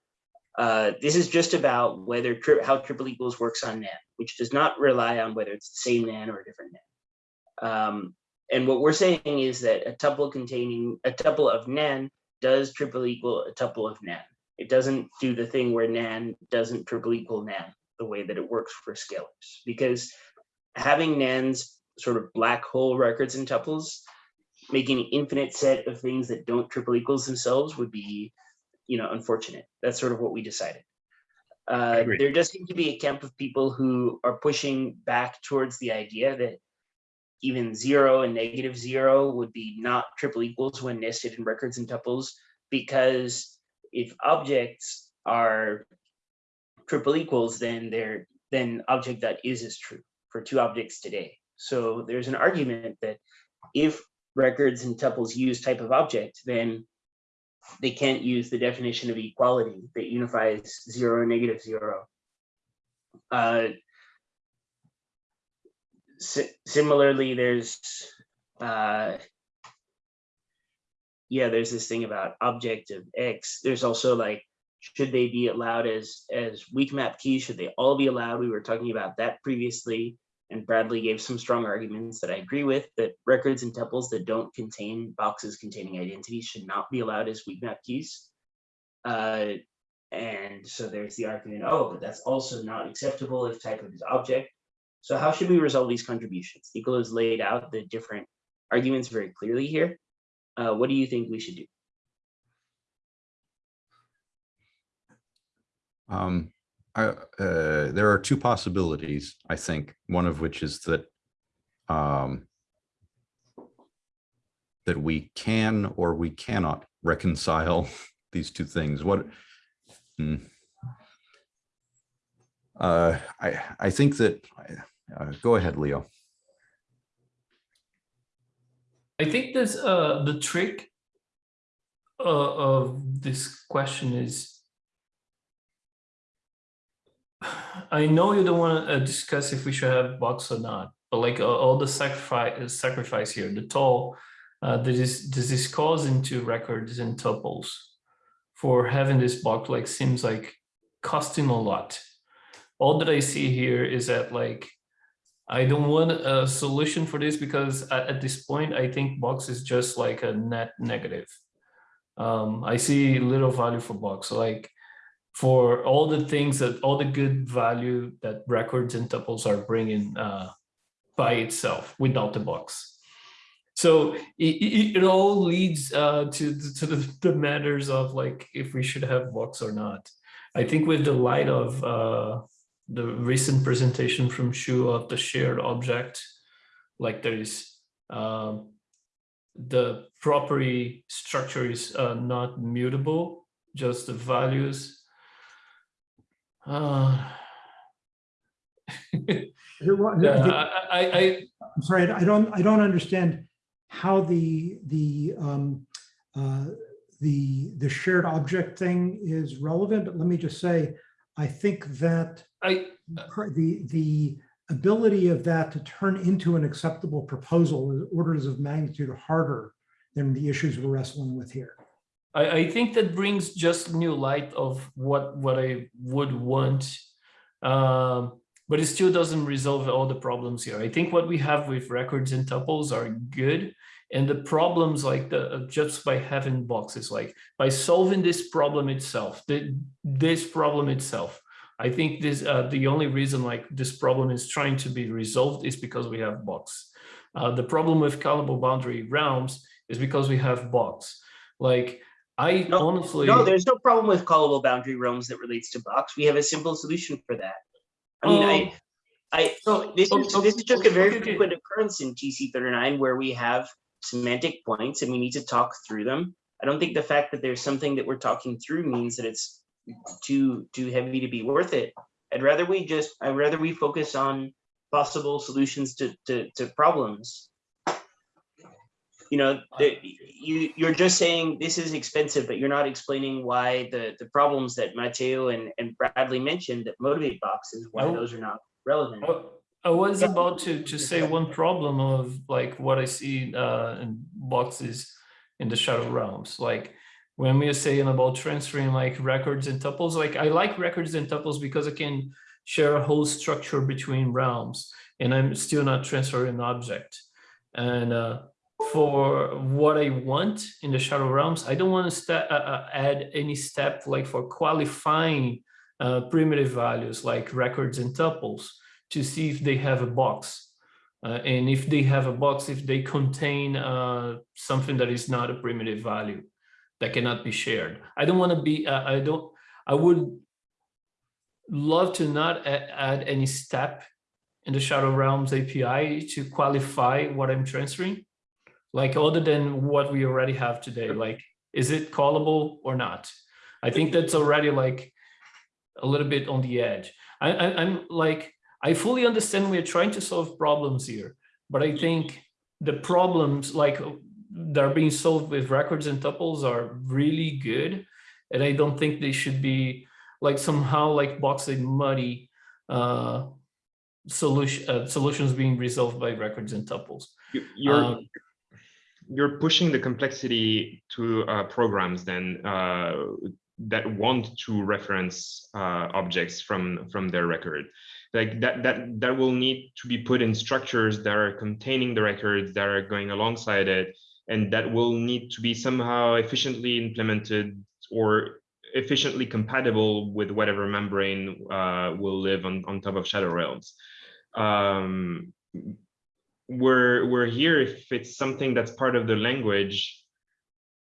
uh, this is just about whether tri how triple equals works on NaN, which does not rely on whether it's the same NaN or a different NaN. Um, and what we're saying is that a tuple containing a tuple of nan does triple equal a tuple of nan. It doesn't do the thing where nan doesn't triple equal nan the way that it works for scalars because having nans sort of black hole records and tuples making an infinite set of things that don't triple equals themselves would be you know unfortunate. That's sort of what we decided. Uh, there does seem to be a camp of people who are pushing back towards the idea that even zero and negative zero would be not triple equals when nested in records and tuples because if objects are triple equals then they're then object that is is true for two objects today. So there's an argument that if records and tuples use type of object then they can't use the definition of equality that unifies zero and negative zero uh, si- similarly, there's uh, yeah, there's this thing about object of X. There's also like, should they be allowed as as WeakMap keys? Should they all be allowed? We were talking about that previously, and Bradley gave some strong arguments that I agree with. That records and tuples that don't contain boxes containing identities should not be allowed as WeakMap keys. Uh, and so there's the argument, oh, but that's also not acceptable if type of is object. So how should we resolve these contributions? Nicola has laid out the different arguments very clearly here. Uh, what do you think we should do? Um, I, uh, there are two possibilities, I think, one of which is that um, that we can or we cannot reconcile these two things. What? Hmm. Uh, I I think that. Uh, go ahead, Leo. I think this uh the trick uh, of this question is I know you don't want to uh, discuss if we should have box or not, but like uh, all the sacrifice sacrifice here, the toll uh, this is causing into records and tuples for having this box like seems like costing a lot. All that I see here is that like I don't want a solution for this because at, this point, I think box is just like a net negative. Um, I see little value for box. Like for all the things that all the good value that records and tuples are bringing uh, by itself without the box. So it, it, all leads uh, to, to the, the matters of like if we should have box or not. I think with the light of uh, the recent presentation from Shu of the shared object, like there is um, the property structure is uh, not mutable, just the values. Uh, yeah, I, I, I'm sorry, I don't, I don't understand how the, the, um, uh, the, the shared object thing is relevant, but let me just say, I think that I, pr- the, the ability of that to turn into an acceptable proposal is orders of magnitude harder than the issues we're wrestling with here. I, I think that brings just new light of what what I would want, um, but it still doesn't resolve all the problems here. I think what we have with records and tuples are good, and the problems like the uh, just by having boxes, like by solving this problem itself, the, this problem itself. I think this uh, the only reason like this problem is trying to be resolved is because we have box. Uh, the problem with callable boundary realms is because we have box. Like I No, honestly, No, there's no problem with callable boundary realms that relates to box. We have a simple solution for that. I mean, I, um, I, so this is, oh, this is just a very okay, okay. frequent occurrence in TC thirty-nine where we have semantic points and we need to talk through them. I don't think the fact that there's something that we're talking through means that it's too, too heavy to be worth it. I'd rather we just, I'd rather we focus on possible solutions to, to, to problems. You know, the- you, you're just saying this is expensive, but you're not explaining why the, the problems that Matteo and, and Bradley mentioned that motivate boxes, why Oh. those are not relevant. I- I was about to, to say one problem of like what I see uh, in boxes in the shadow realms. Like when we are saying about transferring like records and tuples, like I like records and tuples because I can share a whole structure between realms and I'm still not transferring an object. And uh, for what I want in the shadow realms, I don't want to uh, uh, add any step like for qualifying uh, primitive values like records and tuples to see if they have a box. Uh, and if they have a box, if they contain uh, something that is not a primitive value that cannot be shared. I don't want to be, uh, I don't, I would love to not add any step in the Shadow Realms API to qualify what I'm transferring. Like other than what we already have today, like, is it callable or not? I think that's already like a little bit on the edge. I, I, I'm like, I fully understand we're trying to solve problems here, but I think the problems like that are being solved with records and tuples are really good. And I don't think they should be like somehow like boxing muddy uh, solution uh, solutions being resolved by records and tuples. You- You're, Um, you're pushing the complexity to uh, programs then uh, that want to reference uh, objects from from their record. Like that that that will need to be put in structures that are containing the records that are going alongside it and that will need to be somehow efficiently implemented or efficiently compatible with whatever membrane uh, will live on, on top of shadow realms. Um, we're we're here if it's something that's part of the language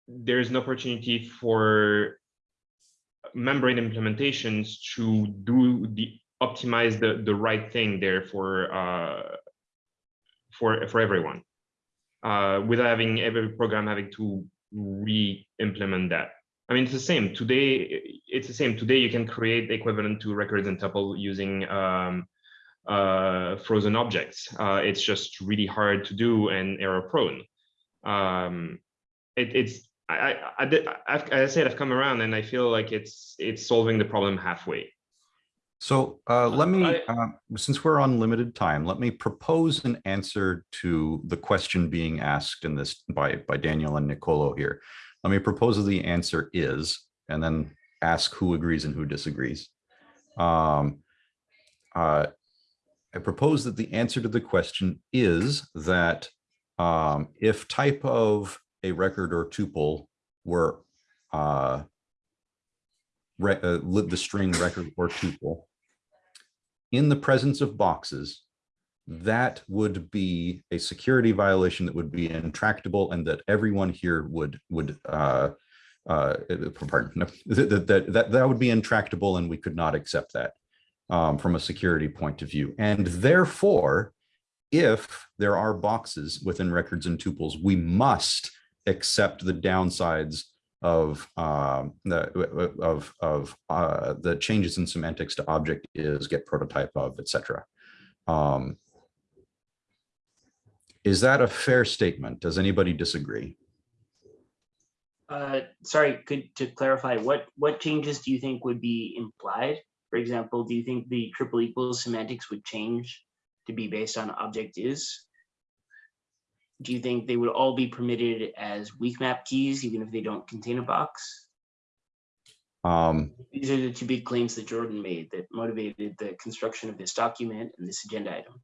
there's an opportunity for membrane implementations to do the optimize the the right thing there for uh for for everyone uh without having every program having to re-implement that. I mean it's the same. Today it's the same. Today you can create equivalent to records and tuple using um uh, frozen objects. Uh, it's just really hard to do and error prone. Um, it, it's I, I, I, I've, as I said, I've come around and I feel like it's it's solving the problem halfway. So uh, let me, I- uh, since we're on limited time, let me propose an answer to the question being asked in this by, by Daniel and Nicolo here. Let me propose the answer is, and then ask who agrees and who disagrees. Um, uh, I propose that the answer to the question is that um, if type of a record or tuple were uh, re- uh, the string record or tuple in the presence of boxes, that would be a security violation that would be intractable and that everyone here would would uh, uh, pardon, no, that, that, that, that would be intractable and we could not accept that. Um, from a security point of view. And therefore, if there are boxes within records and tuples, we must accept the downsides of um, the of of uh, the changes in semantics to object is get prototype of etc. Um, is that a fair statement? Does anybody disagree? Uh, sorry, could to clarify, what what changes do you think would be implied? For example, do you think the triple equals semantics would change to be based on object is? Do you think they would all be permitted as WeakMap keys, even if they don't contain a box? Um, These are the two big claims that Jordan made that motivated the construction of this document and this agenda item.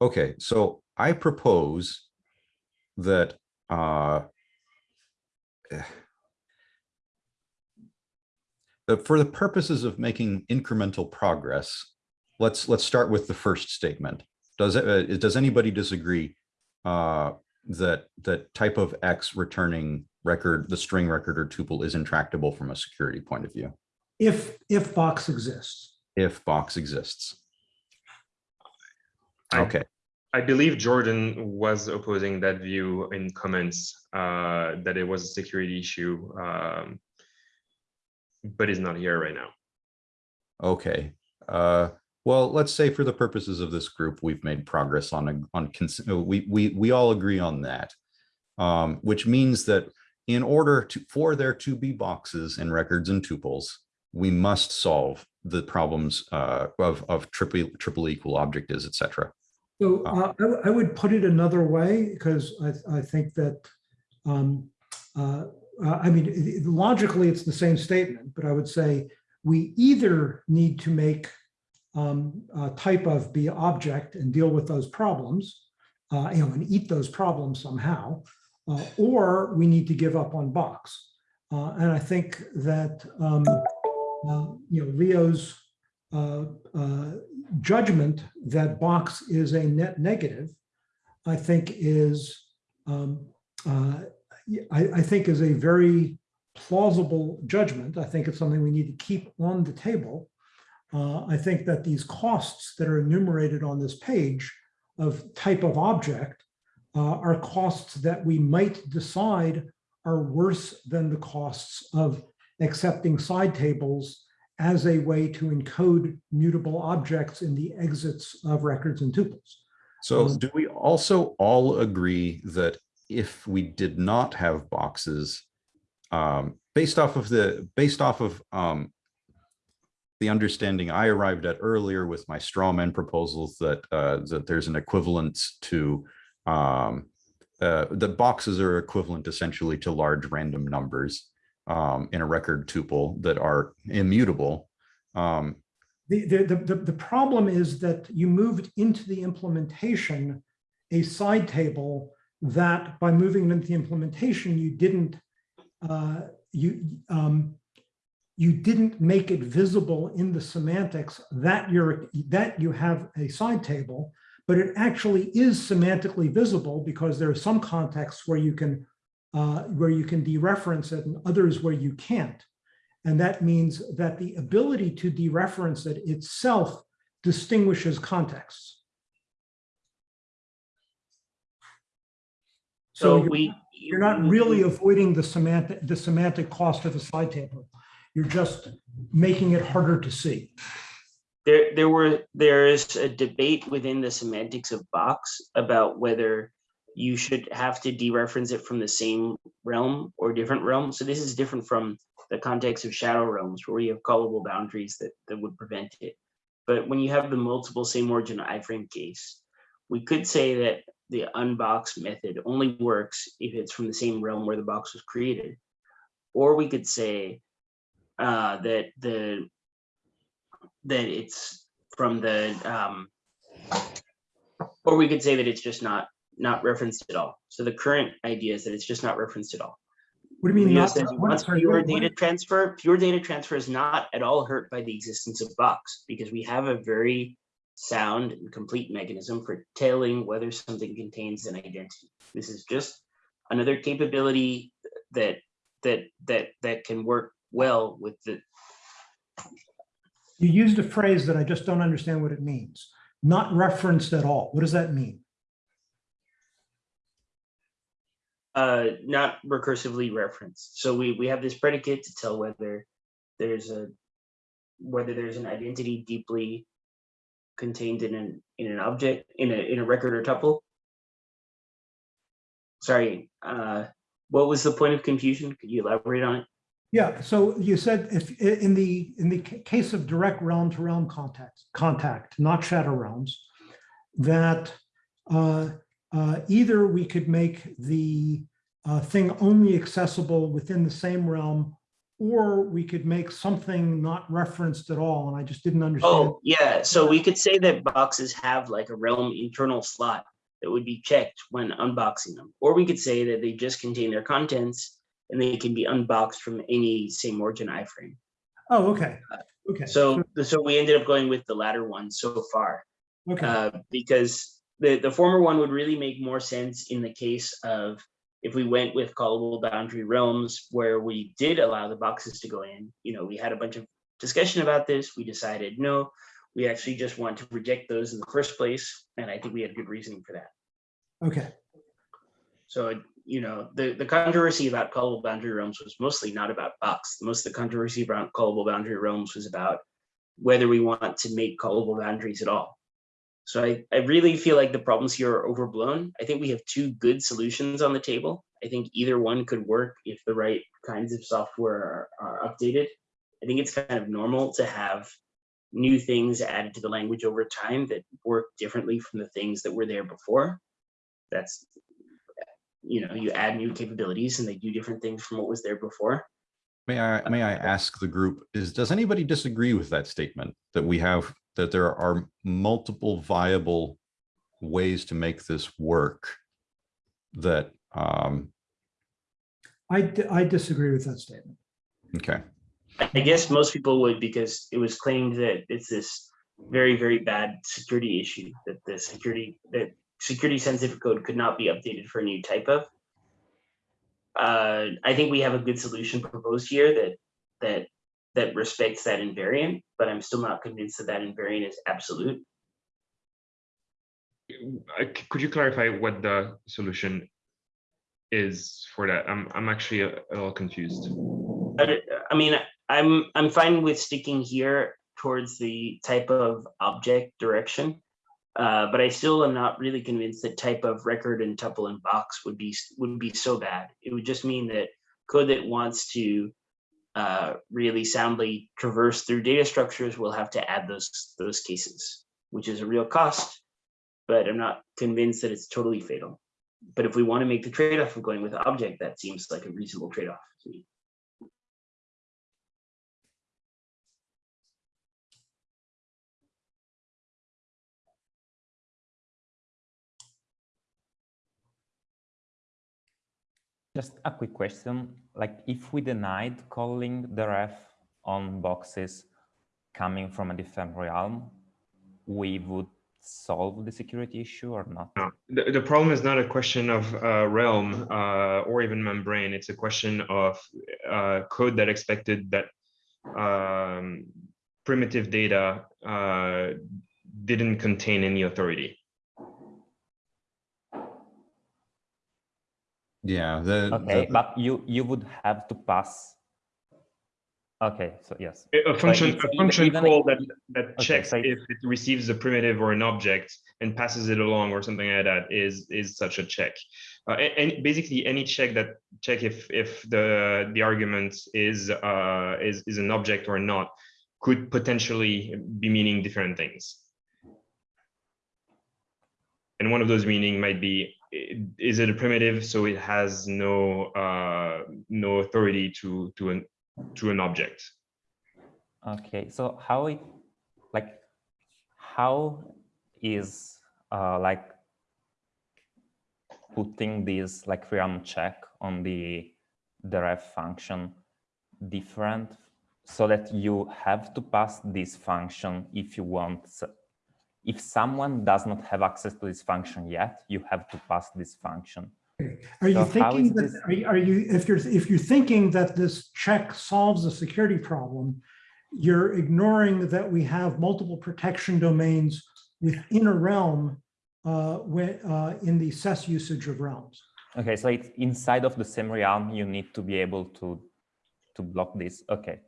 okay, so I propose that uh, that for the purposes of making incremental progress, let's let's start with the first statement. Does it, uh, does anybody disagree uh, that that type of X returning record, the string record or tuple is intractable from a security point of view If, if box exists. if box exists? I- Okay, I believe Jordan was opposing that view in comments, uh, that it was a security issue. um, But is not here right now. okay. Uh, well, let's say for the purposes of this group, we've made progress on, a- on, cons- uh, we, we, we all agree on that. Um, which means that in order to, for there to be boxes and records and tuples, we must solve the problems uh, of, of triple, triple equal object is, et cetera. So uh, I w- I would put it another way, because I, I think that, um, uh, uh, I mean, logically, it's the same statement, but I would say we either need to make um, uh, type of be object and deal with those problems, uh, you know, and eat those problems somehow, uh, or we need to give up on box. Uh, And I think that, um, uh, you know, Leo's uh, judgment that box is a net negative, I think is, um, I, I think is a very plausible judgment. I think it's something we need to keep on the table. Uh, I think that these costs that are enumerated on this page of type of object uh, are costs that we might decide are worse than the costs of accepting side tables as a way to encode mutable objects in the exits of records and tuples. So Um, do we also all agree that if we did not have boxes, um, based off of the, based off of, um, the understanding I arrived at earlier with my straw man proposals that, uh, that there's an equivalence to, um, uh, the boxes are equivalent essentially to large random numbers, um, in a record tuple that are immutable. Um, The, the, the, the- the problem is that you moved into the implementation a side table that by moving into the implementation, you didn't, uh, you, um, you didn't make it visible in the semantics that you're, that you have a side table, but it actually is semantically visible because there are some contexts where you can, uh, where you can dereference it and others where you can't. And that means that the ability to dereference it itself distinguishes contexts. So So you're- we. you're not really avoiding the semantic, the semantic cost of a side table. You're just making it harder to see. There, there were, there is a debate within the semantics of box about whether you should have to dereference it from the same realm or different realm. So this is different from the context of shadow realms where you have callable boundaries that, that would prevent it. But when you have the multiple same origin iframe case, we could say that the unbox method only works if it's from the same realm where the box was created. Or we could say uh, that the that it's from the um or we could say that it's just not not referenced at all so the current idea is that it's just not referenced at all What do you mean? Leo not- says he wants pure what- data transfer pure data transfer is not at all hurt by the existence of box because we have a very sound and complete mechanism for telling whether something contains an identity this is just another capability that that that that can work well with the You used a phrase that I just don't understand what it means. Not referenced at all. What does that mean? uh, not recursively referenced. So we, we have this predicate to tell whether there's a, whether there's an identity deeply contained in an, in an object, in a, in a record or tuple. Sorry, uh, what was the point of confusion? Could you elaborate on it? Yeah, so you said if in the in the case of direct realm to realm contact, contact, not shadow realms, that uh, uh, either we could make the uh, thing only accessible within the same realm, or we could make something not referenced at all. And I just didn't understand. Oh, yeah, so we could say that boxes have like a realm internal slot that would be checked when unboxing them. Or we could say that they just contain their contents and they can be unboxed from any same origin iframe. Oh, okay, okay. So, so we ended up going with the latter one so far. Okay, uh, because the, the former one would really make more sense in the case of if we went with callable boundary realms where we did allow the boxes to go in, you know, we had a bunch of discussion about this. We decided, no, we actually just want to reject those in the first place. And I think we had good reasoning for that. okay, So, you know, the, the controversy about callable boundary realms was mostly not about box. Most of the controversy about callable boundary realms was about whether we want to make callable boundaries at all. So I, I really feel like the problems here are overblown. I think we have two good solutions on the table. I think either one could work if the right kinds of software are, are updated. I think it's kind of normal to have new things added to the language over time that work differently from the things that were there before. That's, you know, you add new capabilities and they do different things from what was there before. May I, may I ask the group, is, does anybody disagree with that statement? That we have, that there are multiple viable ways to make this work? That, um, I, I disagree with that statement. okay, I guess most people would because it was claimed that it's this very, very bad security issue that the security, that security sensitive code could not be updated for a new type of. Uh, I think we have a good solution proposed here that, that, that respects that invariant, but I'm still not convinced that that invariant is absolute. Uh, Could you clarify what the solution is for that? I'm, I'm actually a a little confused. I, I mean, I'm, I'm fine with sticking here towards the type of object direction. Uh, but I still am not really convinced that type of record and tuple and box would be, would be so bad. It would just mean that code that wants to uh, really soundly traverse through data structures we'll have to add those, those cases, which is a real cost. But I'm not convinced that it's totally fatal. But if we want to make the trade-off of going with object, that seems like a reasonable trade-off to me. Just a quick question, like if we denied calling the ref on boxes coming from a different realm, we would solve the security issue or not? No, the, the problem is not a question of uh, realm uh, or even membrane. It's a question of uh, code that expected that um, primitive data uh, didn't contain any authority. Yeah, the. Okay, the- but you, you would have to pass. Okay, so yes, A- A function, a function even call that, that okay, checks so- if it receives a primitive or an object and passes it along or something like that is, is such a check. Uh, a- and basically any check that check if, if the, the argument is, uh, is, is an object or not could potentially be meaning different things. And one of those meaning might be, is it a primitive? So it has no, uh, no authority to, to an, to an object. okay, so how it, like, how is, uh, like, putting this, like, realm check on the, the ref function different so that you have to pass this function if you want if someone does not have access to this function yet you have to pass this function Are you So how thinking that, are you, are you, if you're, if you're thinking that this check solves a security problem, you're ignoring that we have multiple protection domains within a realm uh, when, uh, in the SES usage of realms. Okay, so it's inside of the same realm, you need to be able to, to block this. Okay.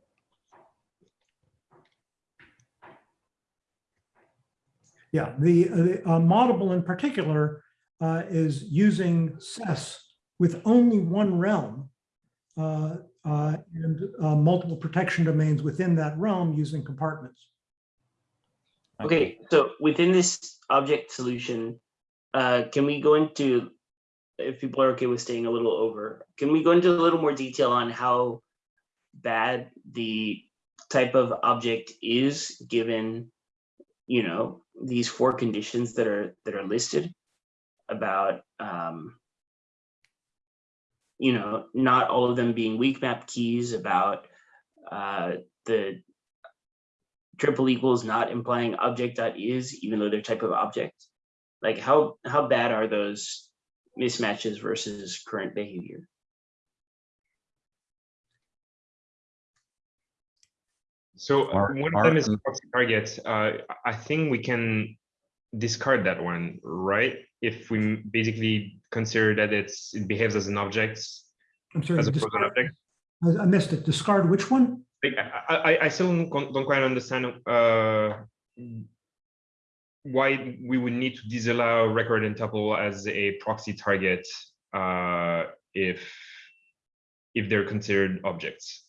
Yeah, the, the uh, Moddable in particular uh, is using SES with only one realm uh, uh, and uh, multiple protection domains within that realm using compartments. Okay, so within this object solution, uh, can we go into, if people are okay with staying a little over, can we go into a little more detail on how bad the type of object is given, you know, these four conditions that are that are listed about, um, you know, not all of them being WeakMap keys, about uh, the triple equals not implying object dot is even though they're type of object. Like how how bad are those mismatches versus current behavior So uh, Are- one are- of them is proxy target. Uh, I think we can discard that one, right? If we basically consider that it's, it behaves as an object, I'm sorry, as a frozen discard- object. I I missed it. Discard which one? I, I, I still don't don't quite understand, uh, why we would need to disallow record and tuple as a proxy target, uh, if, if they're considered objects.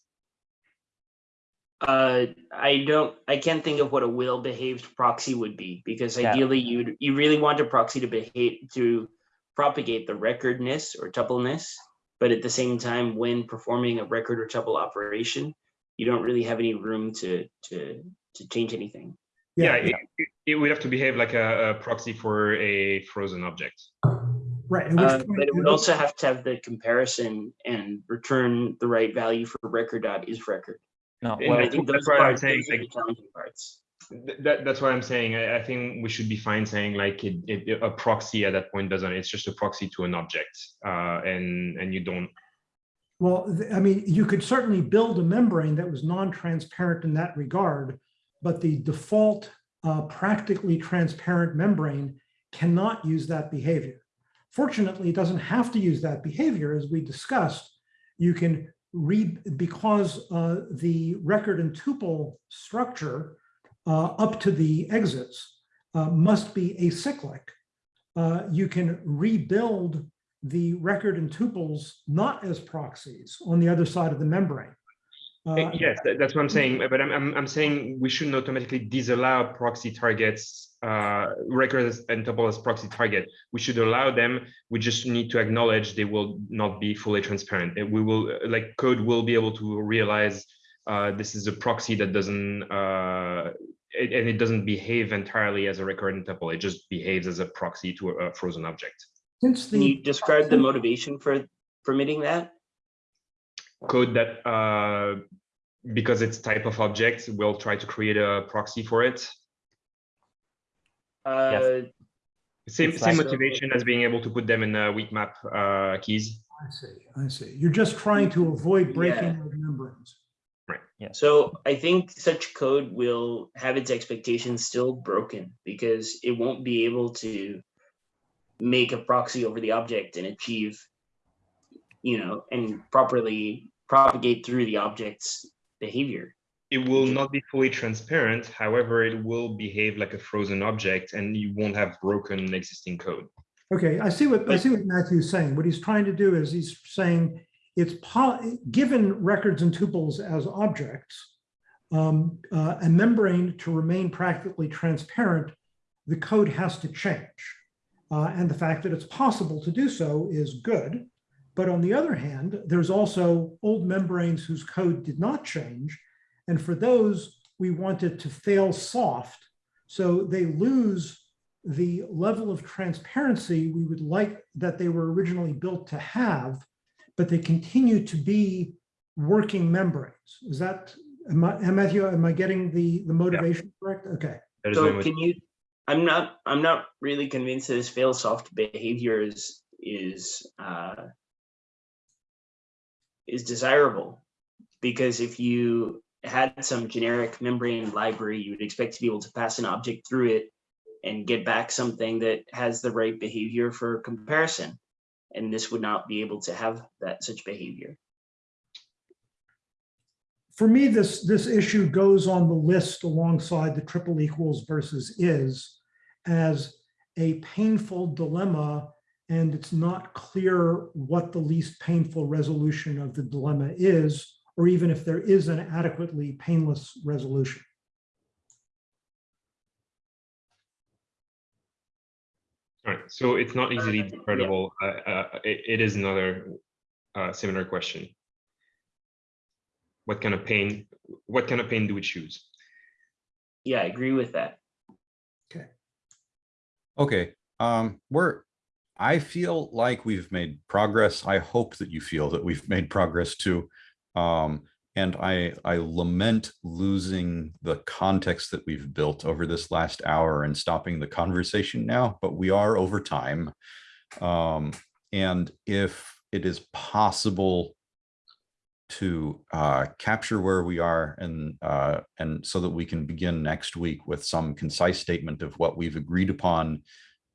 Uh i don't i can't think of what a well behaved proxy would be because Yeah. ideally you'd you really want a proxy to behave to propagate the recordness or tupleness but at the same time when performing a record or tuple operation you don't really have any room to to to change anything Yeah, it, it- it would have to behave like a, a proxy for a frozen object. Right. at which Uh, but it would also have to have the comparison and return the right value for record dot is record. No, And well, I think that's those why I'm saying, those are the like- challenging parts. That, that's what I'm saying. I, I think we should be fine saying like it, it, a proxy at that point doesn't, it's just a proxy to an object. Uh, and, and you don't, Well, I mean, you could certainly build a membrane that was non-transparent in that regard, but the default uh, practically transparent membrane cannot use that behavior. Fortunately, it doesn't have to use that behavior, as we discussed. You can because uh, the record and tuple structure uh, up to the exits uh, must be acyclic. Uh, You can rebuild the record and tuples not as proxies on the other side of the membrane. Uh, yes, that- that's what I'm saying. But I'm, I'm, I'm saying we shouldn't automatically disallow proxy targets, uh, records and tuple as proxy target. We should allow them. We just need to acknowledge they will not be fully transparent. We will, uh, like code will be able to realize uh, this is a proxy that doesn't, uh, it- and it doesn't behave entirely as a record and tuple. It just behaves as a proxy to a a frozen object. Since Can you describe the motivation for permitting that? Code that, uh, because it's type of object, we'll try to create a proxy for it. Uh, Same, It's same like- motivation as being able to put them in uh, WeakMap uh, keys. I see, I see. You're just trying to avoid breaking Yeah. of membranes. So I think such code will have its expectations still broken because it won't be able to make a proxy over the object and achieve, you know, and properly propagate through the object's behavior. It will not be fully transparent. However, it will behave like a frozen object and you won't have broken existing code. Okay, I see what, I see what Matthew's saying. What he's trying to do is he's saying it's given records and tuples as objects, um, uh, a membrane to remain practically transparent, the code has to change. Uh, and the fact that it's possible to do so is good. But on the other hand, there's also old membranes whose code did not change. And for those, we wanted to fail soft. So they lose the level of transparency we would like that they were originally built to have, but they continue to be working membranes. Is that, am I, Matthew, am I getting the, the motivation correct? Okay. That is my So can you, I'm not, I'm not really convinced that this fail soft behavior is, is, uh, is desirable. Because if you had some generic membrane library, you would expect to be able to pass an object through it and get back something that has the right behavior for comparison. And this would not be able to have that such behavior. For me, this, this issue goes on the list alongside the triple equals versus is as a painful dilemma. And it's not clear what the least painful resolution of the dilemma is, or even if there is an adequately painless resolution. All right, so it's not easily decodable. Uh, uh, it, it is another uh, similar question. What kind of pain? What kind of pain do we choose? Yeah, I agree with that. Okay. Okay, um, we're, I feel like we've made progress. I hope that you feel that we've made progress too. Um, and I, I lament losing the context that we've built over this last hour and stopping the conversation now, but we are over time. Um, and if it is possible to uh, capture where we are and uh, and so that we can begin next week with some concise statement of what we've agreed upon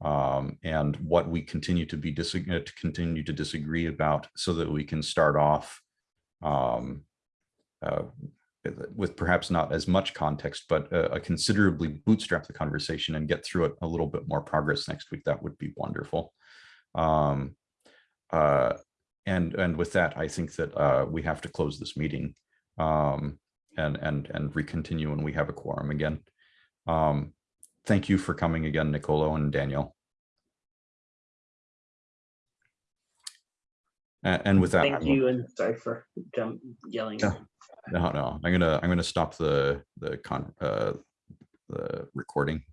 um, and what we continue to be disagree to continue to disagree about so that we can start off um, uh, with perhaps not as much context, but uh, a considerably bootstrap the conversation and get through it a little bit more progress next week. That would be wonderful. Um, uh, and and with that, I think that uh, we have to close this meeting um, and and and recontinue when we have a quorum again. Um, thank you for coming again, Nicolo and Daniel. And, with that, Thank I'm- you and sorry for jump yelling. Yeah. no, no, I'm gonna I'm gonna stop the the con uh, the recording.